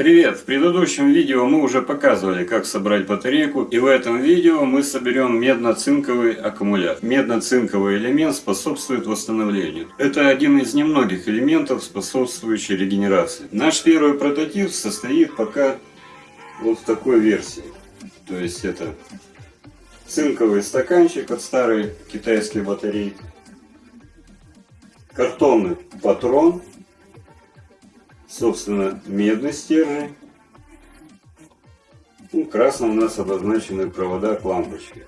Привет! В предыдущем видео мы уже показывали, как собрать батарейку, и в этом видео мы соберем медно-цинковый аккумулятор. Медно-цинковый элемент способствует восстановлению. Это один из немногих элементов, способствующих регенерации. Наш первый прототип состоит пока вот в такой версии. То есть это цинковый стаканчик от старой китайской батарейки, картонный патрон собственно, медный стержень. Ну, красным у нас обозначены провода к лампочке.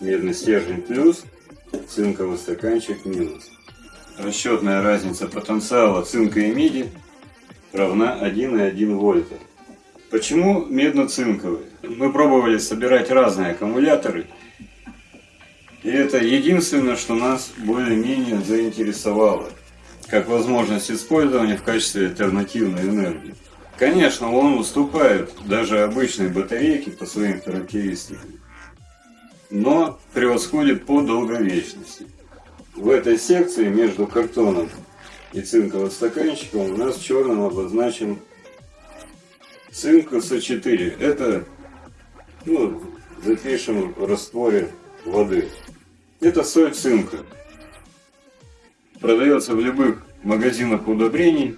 Медный стержень плюс, цинковый стаканчик минус. Расчетная разница потенциала цинка и меди равна 1,1 вольта. Почему медно-цинковый? Мы пробовали собирать разные аккумуляторы. И это единственное, что нас более-менее заинтересовало как возможность использования в качестве альтернативной энергии. Конечно, он уступает даже обычной батарейке по своим характеристикам, но превосходит по долговечности. В этой секции между картоном и цинковым стаканчиком у нас черным обозначен цинк С4. Это, ну, запишем в растворе воды. Это соль цинка продается в любых магазинах удобрений,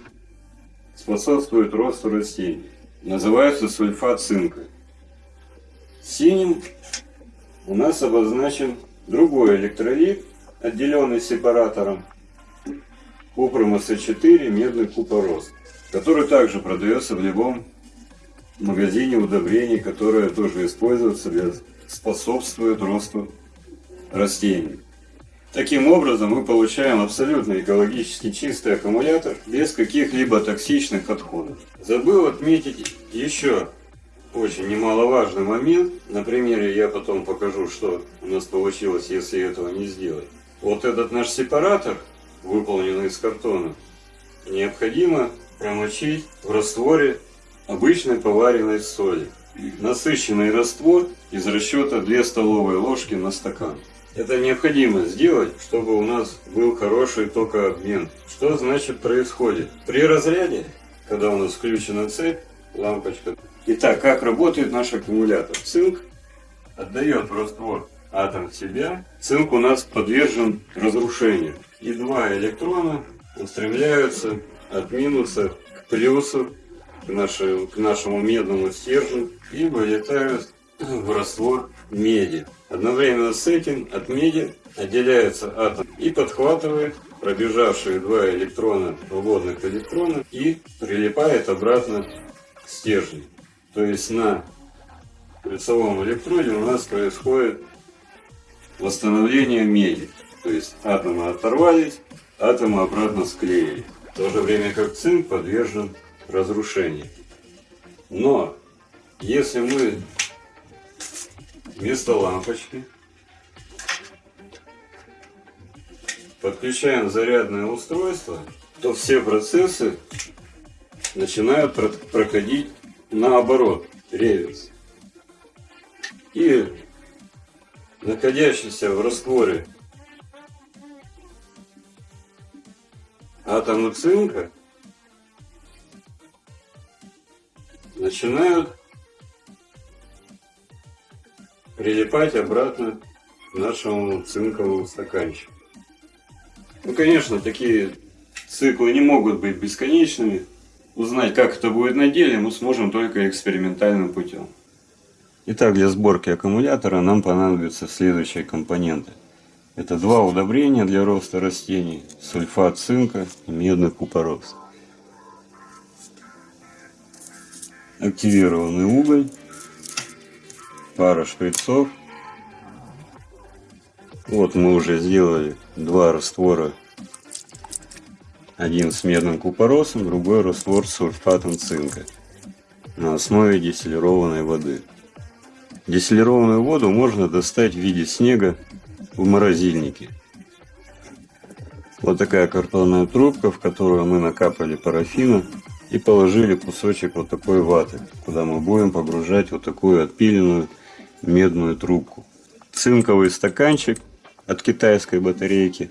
способствует росту растений. Называется сульфат цинка. Синим у нас обозначен другой электролит, отделенный сепаратором купрум С4 медный купорос, который также продается в любом магазине удобрений, которое тоже используется для способствует росту растений. Таким образом мы получаем абсолютно экологически чистый аккумулятор без каких-либо токсичных отходов. Забыл отметить еще очень немаловажный момент. На примере я потом покажу, что у нас получилось, если этого не сделать. Вот этот наш сепаратор, выполненный из картона, необходимо промочить в растворе обычной поваренной соли. Насыщенный раствор из расчета 2 столовые ложки на стакан. Это необходимо сделать, чтобы у нас был хороший токообмен. Что значит происходит? При разряде, когда у нас включена цепь, лампочка. Итак, как работает наш аккумулятор? Цинк отдает раствор атом в себя. Цинк у нас подвержен разрушению. И два электрона устремляются от минуса к плюсу, к, нашему, к нашему медному стержню и вылетают в раствор меди. Одновременно с этим от меди отделяется атом и подхватывает пробежавшие два электрона, свободных электрона, и прилипает обратно к стержню. То есть на лицевом электроде у нас происходит восстановление меди. То есть атомы оторвались, атомы обратно склеили. В то же время как цинк подвержен разрушению. Но если мы вместо лампочки. Подключаем зарядное устройство, то все процессы начинают проходить наоборот, реверс. И находящийся в растворе атомы цинка начинают прилипать обратно к нашему цинковому стаканчику. Ну, конечно, такие циклы не могут быть бесконечными. Узнать, как это будет на деле, мы сможем только экспериментальным путем. Итак, для сборки аккумулятора нам понадобятся следующие компоненты. Это два удобрения для роста растений, сульфат цинка и медный купорос. Активированный уголь пара шприцов. Вот мы уже сделали два раствора. Один с медным купоросом, другой раствор с сульфатом цинка на основе дистиллированной воды. Дистиллированную воду можно достать в виде снега в морозильнике. Вот такая картонная трубка, в которую мы накапали парафина и положили кусочек вот такой ваты, куда мы будем погружать вот такую отпиленную медную трубку. Цинковый стаканчик от китайской батарейки.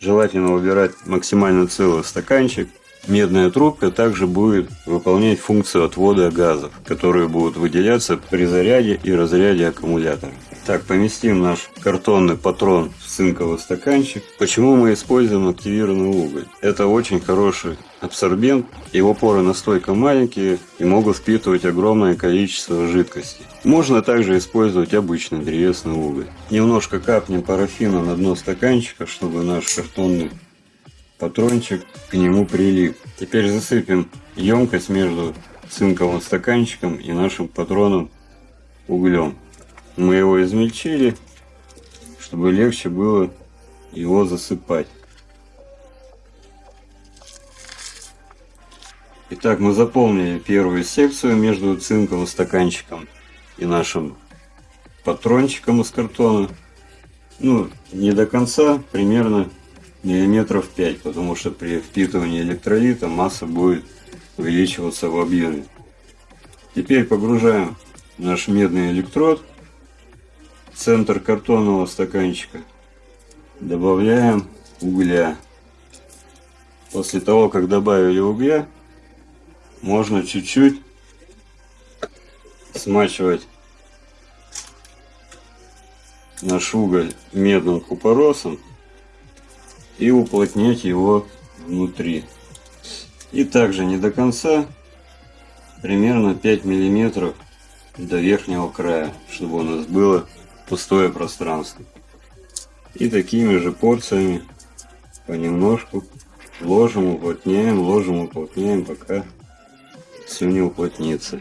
Желательно выбирать максимально целый стаканчик. Медная трубка также будет выполнять функцию отвода газов, которые будут выделяться при заряде и разряде аккумулятора. Так, поместим наш картонный патрон в цинковый стаканчик. Почему мы используем активированный уголь? Это очень хороший абсорбент, его поры настолько маленькие и могут впитывать огромное количество жидкости. Можно также использовать обычный древесный уголь. Немножко капнем парафина на дно стаканчика, чтобы наш картонный патрончик к нему прилип. Теперь засыпем емкость между цинковым стаканчиком и нашим патроном углем. Мы его измельчили, чтобы легче было его засыпать. Итак, мы заполнили первую секцию между цинковым стаканчиком и нашим патрончиком из картона. Ну, не до конца, примерно миллиметров 5, потому что при впитывании электролита масса будет увеличиваться в объеме. Теперь погружаем наш медный электрод в центр картонного стаканчика. Добавляем угля. После того, как добавили угля, можно чуть-чуть смачивать наш уголь медным купоросом и уплотнять его внутри. И также не до конца, примерно 5 миллиметров до верхнего края, чтобы у нас было пустое пространство. И такими же порциями понемножку ложим, уплотняем, ложим, уплотняем, пока все не уплотнится.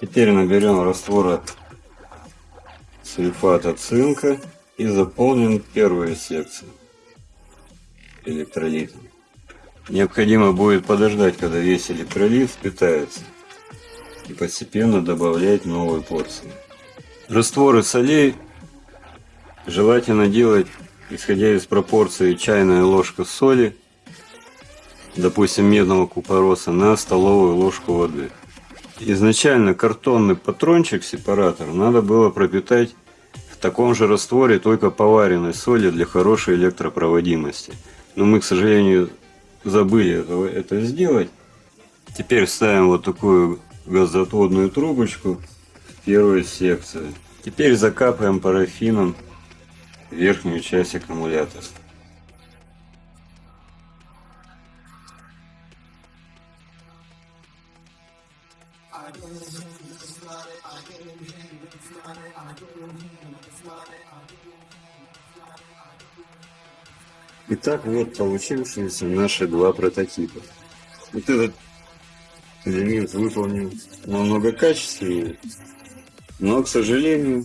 Теперь наберем раствора сульфата цинка и заполним первую секцию электролитом. Необходимо будет подождать, когда весь электролит впитается и постепенно добавлять новые порции. Растворы солей желательно делать, исходя из пропорции чайная ложка соли, допустим, медного купороса, на столовую ложку воды. Изначально картонный патрончик-сепаратор надо было пропитать в таком же растворе, только поваренной соли для хорошей электропроводимости – но мы, к сожалению, забыли это, это сделать. Теперь ставим вот такую газоотводную трубочку в первую секцию. Теперь закапываем парафином верхнюю часть аккумулятора. Итак, вот получившиеся наши два прототипа. Вот этот элемент выполнен намного качественнее, но, к сожалению,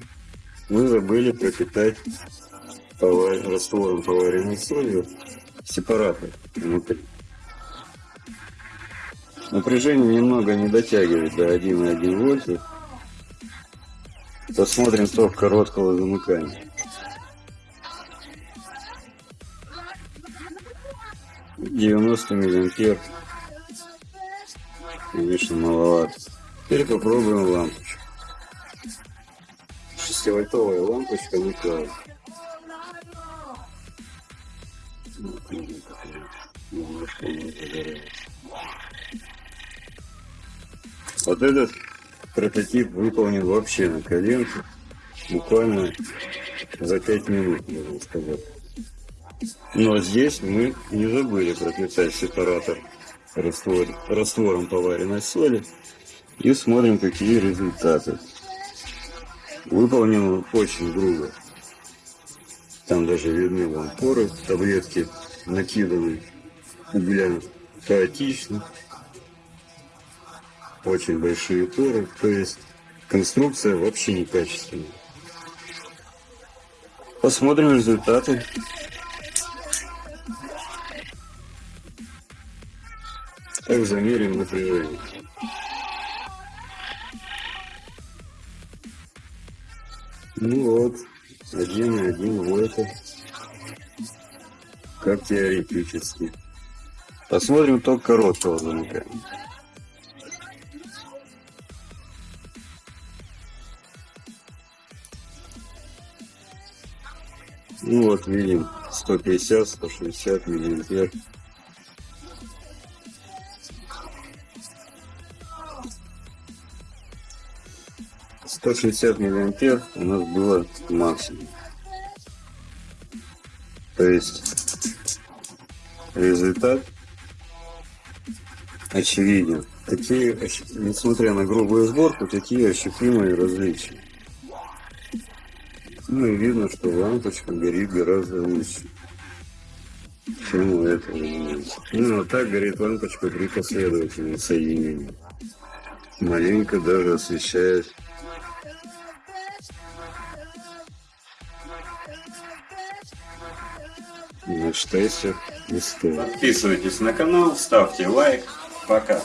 мы забыли пропитать раствором поваренной солью сепаратор внутри. Напряжение немного не дотягивает до 1,1 вольта. Посмотрим ток короткого замыкания. 90 миллиампер. Конечно, маловато. Теперь попробуем лампочку. 6-вольтовая лампочка Николай. Вот этот прототип выполнен вообще на коленке. Буквально за 5 минут, можно сказать. Но здесь мы не забыли пропитать сепаратор раствор, раствором поваренной соли. И смотрим, какие результаты. Выполнено очень грубо. Там даже видны вон поры, таблетки накиданы угля хаотично. Очень большие поры, то есть конструкция вообще некачественная. Посмотрим результаты. Так замерим напряжение. Ну вот, 1,1 вольта. Как теоретически. Посмотрим ток короткого замыкания. Ну вот видим 150-160 миллиметр. Сто шестьдесят миллиампер у нас было максимум. То есть результат очевиден. Такие, несмотря на грубую сборку, такие ощутимые различия. Ну и видно, что лампочка горит гораздо лучше, чем у этого элемента. Ну, вот так горит лампочка при последовательном соединении. Маленько даже освещает на штессе и стоит. Подписывайтесь на канал, ставьте лайк. Пока.